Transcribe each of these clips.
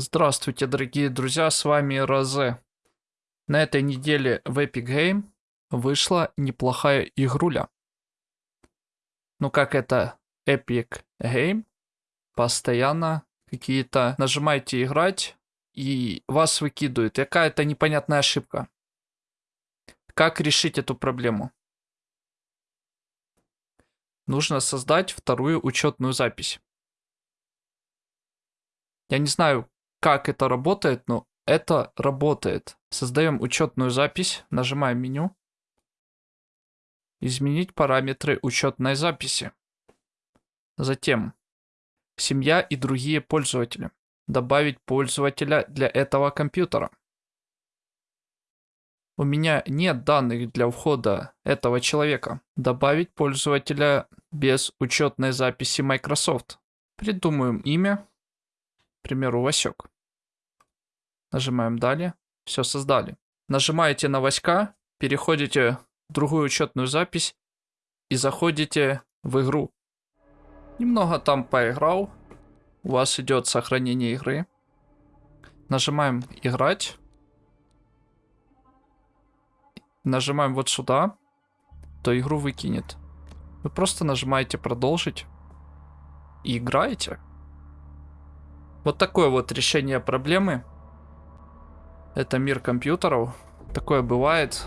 Здравствуйте, дорогие друзья, с вами Розе. На этой неделе в Epic Game вышла неплохая игруля. Ну как это Epic Game? Постоянно какие-то нажимаете играть и вас выкидывают. Какая-то непонятная ошибка. Как решить эту проблему? Нужно создать вторую учетную запись. Я не знаю, как это работает, но это работает. Создаем учетную запись, нажимаем меню. Изменить параметры учетной записи. Затем семья и другие пользователи. Добавить пользователя для этого компьютера. У меня нет данных для входа этого человека. Добавить пользователя без учетной записи Microsoft. Придумаем имя к примеру, Васек. Нажимаем «Далее». Все, создали. Нажимаете на Васька, переходите в другую учетную запись и заходите в игру. Немного там поиграл. У вас идет сохранение игры. Нажимаем «Играть». Нажимаем вот сюда, то игру выкинет. Вы просто нажимаете «Продолжить» и играете. Вот такое вот решение проблемы. Это мир компьютеров. Такое бывает.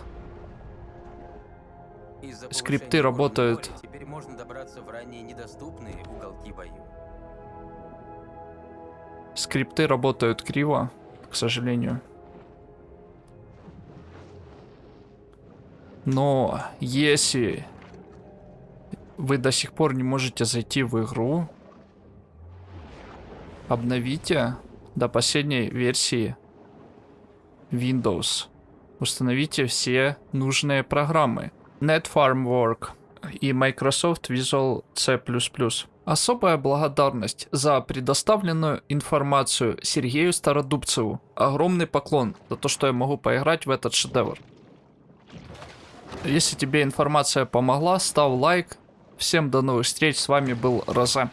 Скрипты работают. Теперь можно добраться в ранее недоступные уголки бою. Скрипты работают криво, к сожалению. Но если вы до сих пор не можете зайти в игру, Обновите до последней версии Windows. Установите все нужные программы. NetFarmWork и Microsoft Visual C++. Особая благодарность за предоставленную информацию Сергею Стародубцеву. Огромный поклон за то, что я могу поиграть в этот шедевр. Если тебе информация помогла, ставь лайк. Всем до новых встреч, с вами был Роза.